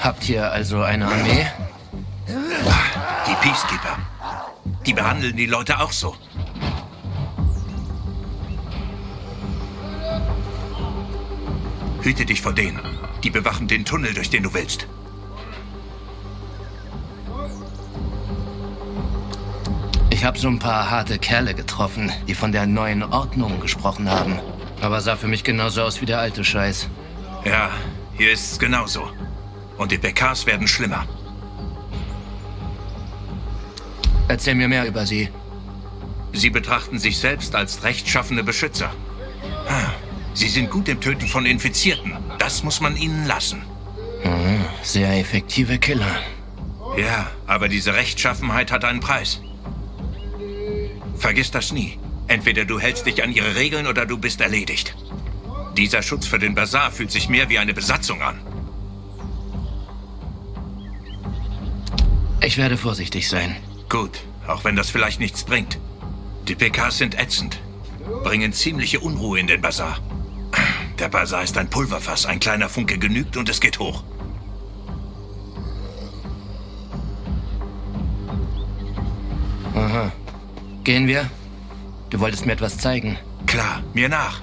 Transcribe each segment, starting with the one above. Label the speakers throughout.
Speaker 1: habt hier also eine Armee?
Speaker 2: Die Peacekeeper. Die behandeln die Leute auch so. Hüte dich vor denen. Die bewachen den Tunnel, durch den du willst.
Speaker 1: Ich habe so ein paar harte Kerle getroffen, die von der neuen Ordnung gesprochen haben. Aber sah für mich genauso aus wie der alte Scheiß.
Speaker 2: Ja, hier ist es genauso. Und die PKs werden schlimmer.
Speaker 1: Erzähl mir mehr über sie.
Speaker 2: Sie betrachten sich selbst als rechtschaffene Beschützer. Sie sind gut im Töten von Infizierten. Das muss man ihnen lassen.
Speaker 1: Mhm, sehr effektive Killer.
Speaker 2: Ja, aber diese Rechtschaffenheit hat einen Preis. Vergiss das nie. Entweder du hältst dich an ihre Regeln oder du bist erledigt. Dieser Schutz für den Bazar fühlt sich mehr wie eine Besatzung an.
Speaker 1: Ich werde vorsichtig sein.
Speaker 2: Gut, auch wenn das vielleicht nichts bringt. Die PKs sind ätzend, bringen ziemliche Unruhe in den Bazar. Der Bazar ist ein Pulverfass, ein kleiner Funke genügt und es geht hoch.
Speaker 1: Aha. Gehen wir? Du wolltest mir etwas zeigen.
Speaker 2: Klar, mir nach.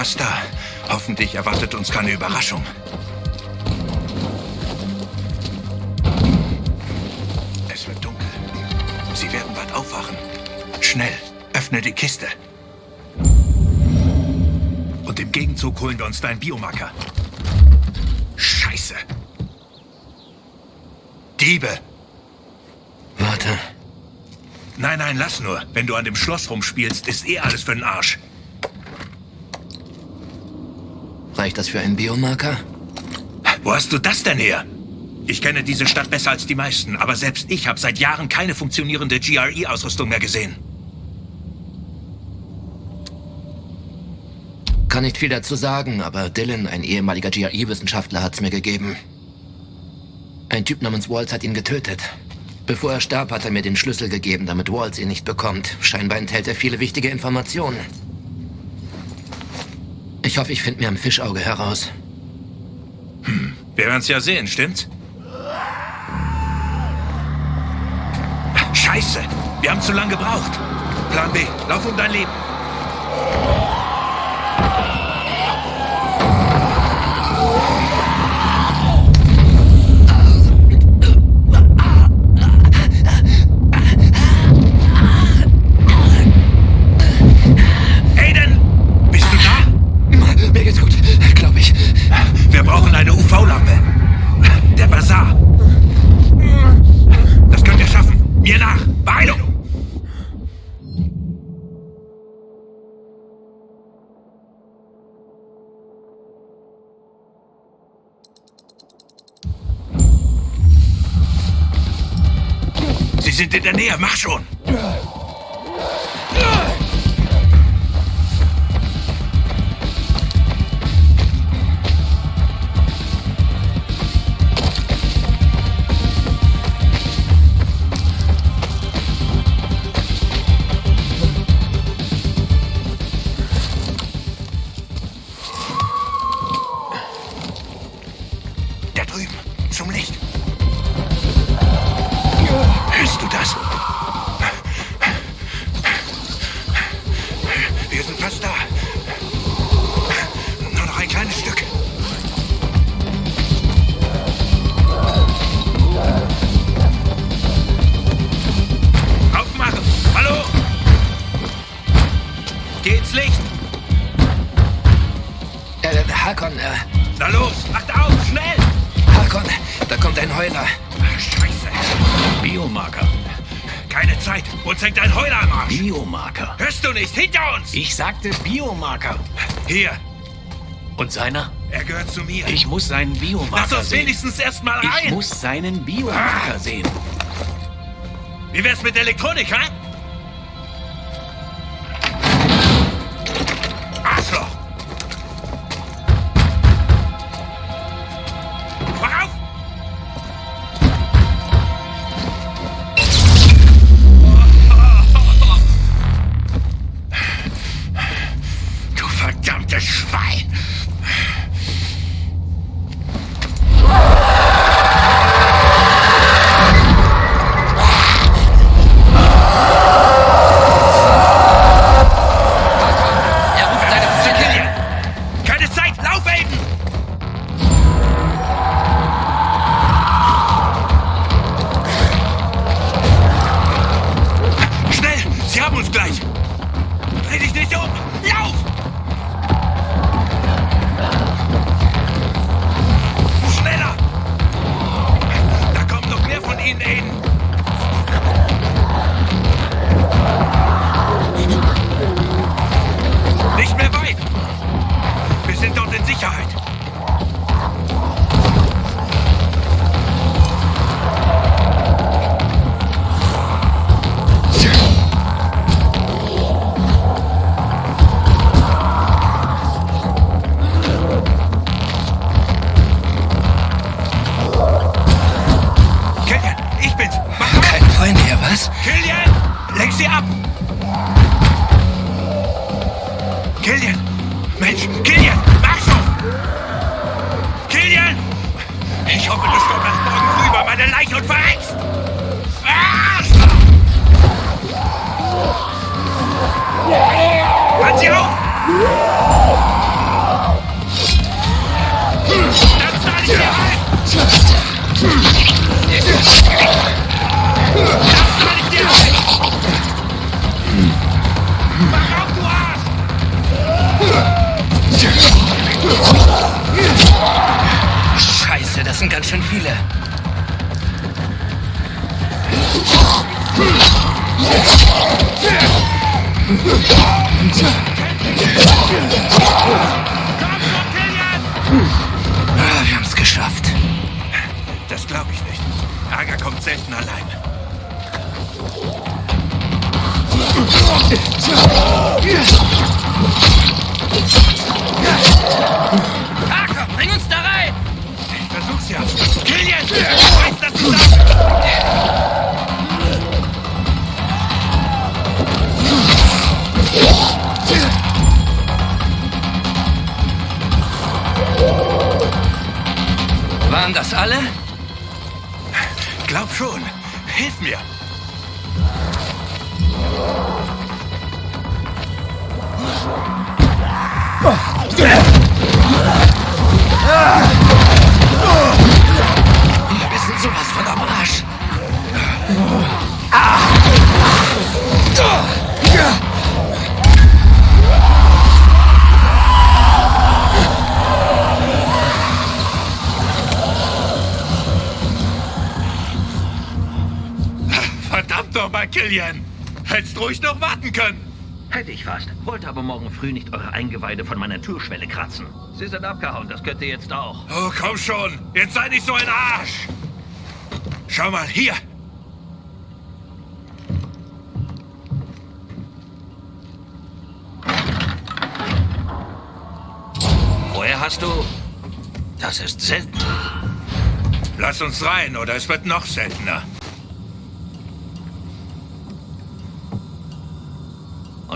Speaker 2: Fast da. Hoffentlich erwartet uns keine Überraschung. Es wird dunkel. Sie werden bald aufwachen. Schnell, öffne die Kiste. Und im Gegenzug holen wir uns deinen Biomarker. Scheiße. Diebe.
Speaker 1: Warte.
Speaker 2: Nein, nein, lass nur. Wenn du an dem Schloss rumspielst, ist eh alles für den Arsch.
Speaker 1: Reicht das für einen Biomarker?
Speaker 2: Wo hast du das denn her? Ich kenne diese Stadt besser als die meisten, aber selbst ich habe seit Jahren keine funktionierende GRE-Ausrüstung mehr gesehen.
Speaker 1: Kann nicht viel dazu sagen, aber Dylan, ein ehemaliger GRE-Wissenschaftler, hat's mir gegeben. Ein Typ namens Waltz hat ihn getötet. Bevor er starb, hat er mir den Schlüssel gegeben, damit Waltz ihn nicht bekommt. Scheinbar enthält er viele wichtige Informationen. Ich hoffe, ich finde mir am Fischauge heraus.
Speaker 2: Hm, wir werden's ja sehen, stimmt's? Scheiße! Wir haben zu lange gebraucht. Plan B, lauf um dein Leben. Sind in der Nähe. Mach schon. Geht's Licht! Äh, äh Hakon, äh. Na los, macht auf, schnell! Hakon, da kommt ein Heuler. Ach, Scheiße. Biomarker. Keine Zeit, uns hängt ein Heuler am Arsch.
Speaker 3: Biomarker.
Speaker 2: Hörst du nicht, hinter uns!
Speaker 3: Ich sagte Biomarker.
Speaker 2: Hier.
Speaker 3: Und seiner?
Speaker 2: Er gehört zu mir.
Speaker 3: Ich muss seinen Biomarker sehen.
Speaker 2: Lass uns wenigstens erstmal rein.
Speaker 3: Ich muss seinen Biomarker ah. sehen.
Speaker 2: Wie wär's mit Elektronik, hä? Aiden! Ich versuch's nochmal, Killian. Hättest ruhig noch warten können.
Speaker 4: Hätte ich fast. Wollte aber morgen früh nicht eure Eingeweide von meiner Türschwelle kratzen. Sie sind abgehauen, das könnt ihr jetzt auch.
Speaker 2: Oh, komm schon. Jetzt sei nicht so ein Arsch. Schau mal, hier.
Speaker 4: Woher hast du... Das ist selten.
Speaker 2: Lass uns rein, oder es wird noch seltener.